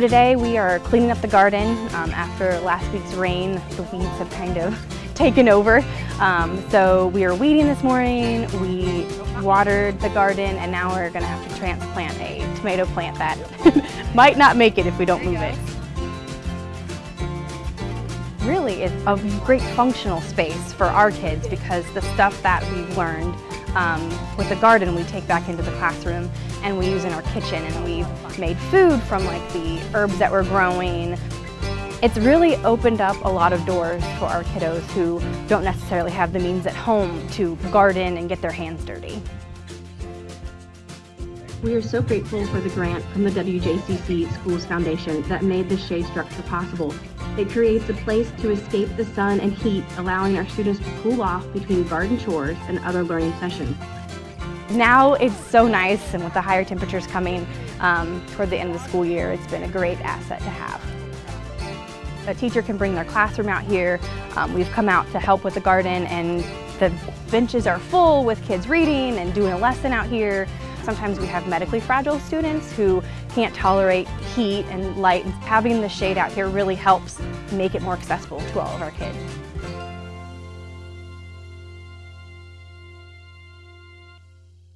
Today we are cleaning up the garden. Um, after last week's rain, the weeds have kind of taken over. Um, so we are weeding this morning, we watered the garden, and now we're gonna have to transplant a tomato plant that might not make it if we don't move it. Really, it's a great functional space for our kids because the stuff that we've learned um, with the garden we take back into the classroom and we use in our kitchen and we've made food from like the herbs that we're growing. It's really opened up a lot of doors for our kiddos who don't necessarily have the means at home to garden and get their hands dirty. We are so grateful for the grant from the WJCC Schools Foundation that made this shade structure possible. It creates a place to escape the sun and heat, allowing our students to cool off between garden chores and other learning sessions. Now it's so nice and with the higher temperatures coming um, toward the end of the school year, it's been a great asset to have. A teacher can bring their classroom out here. Um, we've come out to help with the garden and the benches are full with kids reading and doing a lesson out here. Sometimes we have medically fragile students who can't tolerate heat and light. Having the shade out here really helps make it more accessible to all of our kids.